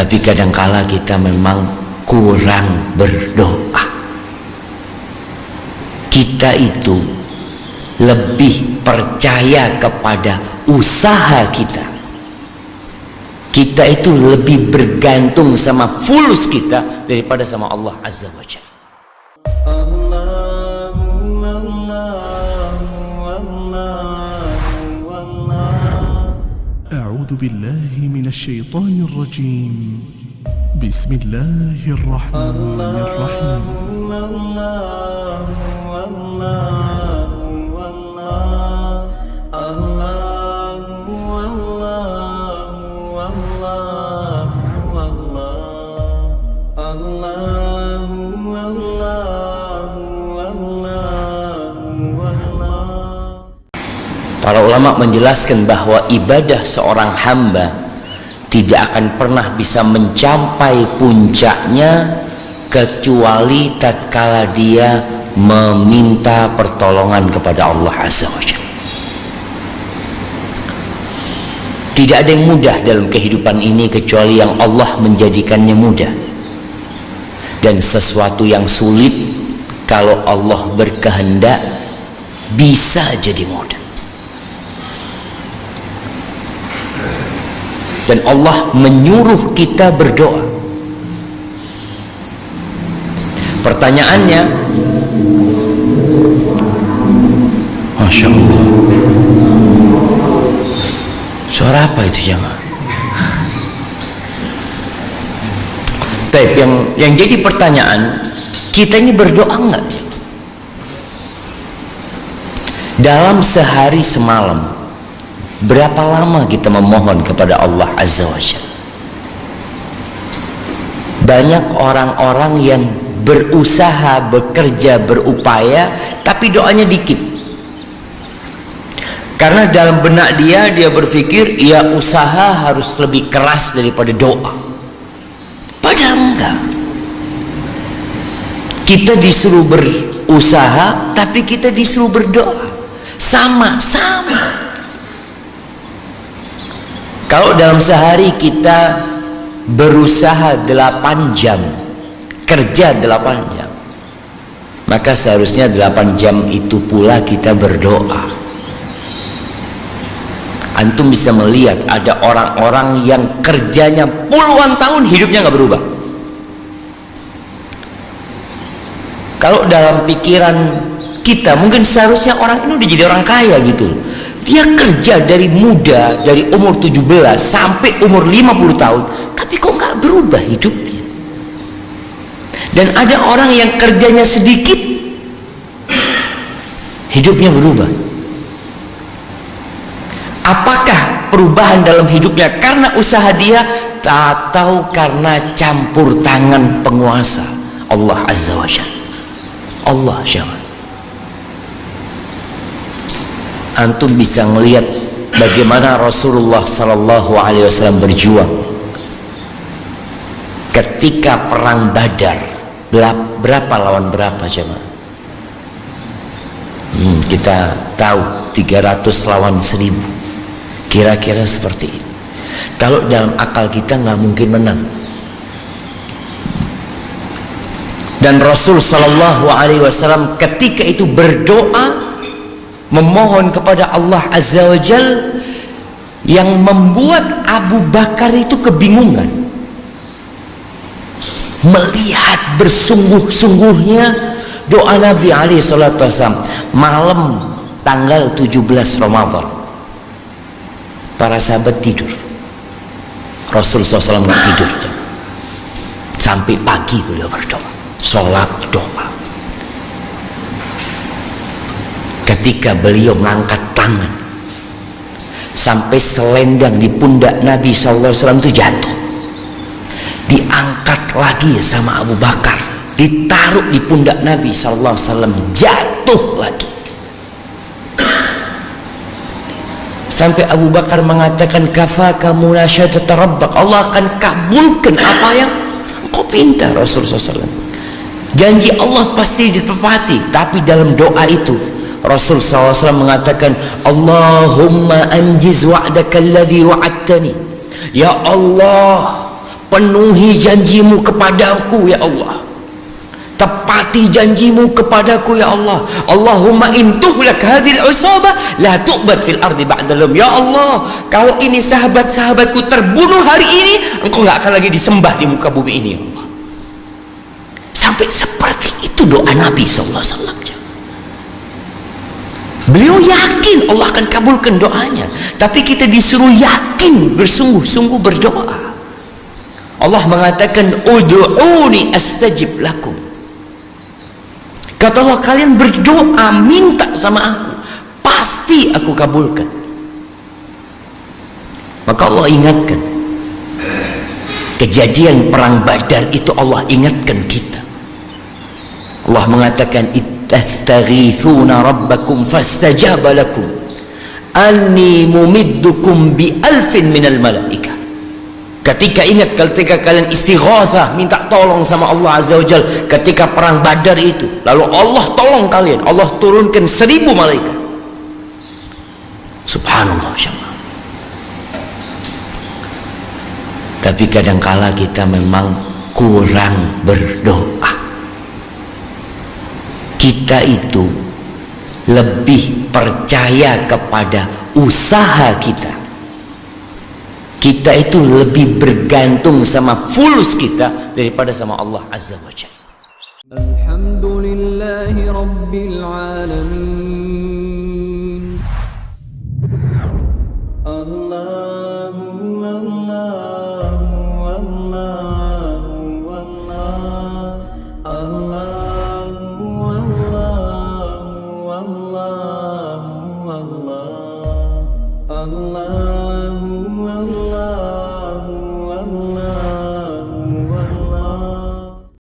tapi kadangkala kita memang kurang berdoa. Kita itu lebih percaya kepada usaha kita. Kita itu lebih bergantung sama fulus kita daripada sama Allah Azza wa Jalla أعوذ بالله من الشيطان الرجيم بسم الله الرحمن الرحيم الله الله الله الله الله الله الله الله Para ulama menjelaskan bahwa ibadah seorang hamba tidak akan pernah bisa mencapai puncaknya kecuali tatkala dia meminta pertolongan kepada Allah Azza wa. Tidak ada yang mudah dalam kehidupan ini kecuali yang Allah menjadikannya mudah. Dan sesuatu yang sulit kalau Allah berkehendak bisa jadi mudah. Dan Allah menyuruh kita berdoa. Pertanyaannya Masya Allah. Suara apa itu jamaah Taib, yang yang jadi pertanyaan kita ini berdoa enggak dalam sehari semalam Berapa lama kita memohon kepada Allah Azza wa Jalla? Banyak orang-orang yang berusaha, bekerja, berupaya, tapi doanya dikit. Karena dalam benak dia, dia berpikir, ya usaha harus lebih keras daripada doa. Padahal enggak. Kita disuruh berusaha, tapi kita disuruh berdoa. Sama, sama. Kalau dalam sehari kita berusaha 8 jam, kerja 8 jam, maka seharusnya 8 jam itu pula kita berdoa. Antum bisa melihat ada orang-orang yang kerjanya puluhan tahun hidupnya nggak berubah. Kalau dalam pikiran kita mungkin seharusnya orang ini udah jadi orang kaya gitu dia kerja dari muda dari umur 17 sampai umur 50 tahun. Tapi kok nggak berubah hidupnya? Dan ada orang yang kerjanya sedikit hidupnya berubah. Apakah perubahan dalam hidupnya karena usaha dia? Atau karena campur tangan penguasa. Allah Azza wa Jalla. Allah Jalla antum bisa melihat bagaimana Rasulullah sallallahu alaihi wasallam berjuang. Ketika perang Badar berapa lawan berapa jemaah? Hmm, kita tahu 300 lawan 1000 kira-kira seperti itu. Kalau dalam akal kita nggak mungkin menang. Dan Rasul sallallahu alaihi wasallam ketika itu berdoa memohon kepada Allah Azza wa Jal yang membuat Abu Bakar itu kebingungan. Melihat bersungguh-sungguhnya doa Nabi alaihi salatu wasallam malam tanggal 17 Ramadan. Para sahabat tidur. Rasul SAW tidur sampai pagi beliau berdoa. Sholat doa ketika beliau mengangkat tangan. Sampai selendang di pundak Nabi SAW itu jatuh. Diangkat lagi sama Abu Bakar. Ditaruh di pundak Nabi SAW jatuh lagi. Sampai Abu Bakar mengatakan kafa kamu rabbak Allah akan kabulkan apa yang kau pinta Rasulullah SAW janji Allah pasti ditepati tapi dalam doa itu Rasul SAW mengatakan Allahumma anjiz wa'daka alladhi wa'adtani. Ya Allah penuhi janjimu kepadaku ya Allah. Tepati janjimu kepadaku ya Allah. Allahumma intuhlak hadhil usabah la tu'bad fil ardi ba'dalum ya Allah kalau ini sahabat-sahabatku terbunuh hari ini engkau nggak akan lagi disembah di muka bumi ini ya Allah. Sampai seperti itu doa Nabi wasallam Beliau yakin Allah akan kabulkan doanya. Tapi kita disuruh yakin bersungguh-sungguh berdoa. Allah mengatakan ud'uni astajib lakum. Kata Allah kalian berdoa minta sama aku, pasti aku kabulkan. Maka Allah ingatkan kejadian perang Badar itu Allah ingatkan kita. Allah mengatakan tastaghithuna rabbakum fastajaba lakum anni mumiddukum bi alfin minal malaika ketika ingat ketika kalian istighatsah minta tolong sama Allah Azza wa Jal ketika perang badar itu lalu Allah tolong kalian Allah turunkan seribu malaikat. Subhanallah syamah tapi kadangkala kita memang kurang berdoa kita itu lebih percaya kepada usaha kita kita itu lebih bergantung sama fulus kita daripada sama Allah Azza wa Jalla. Alhamdulillahi Alamin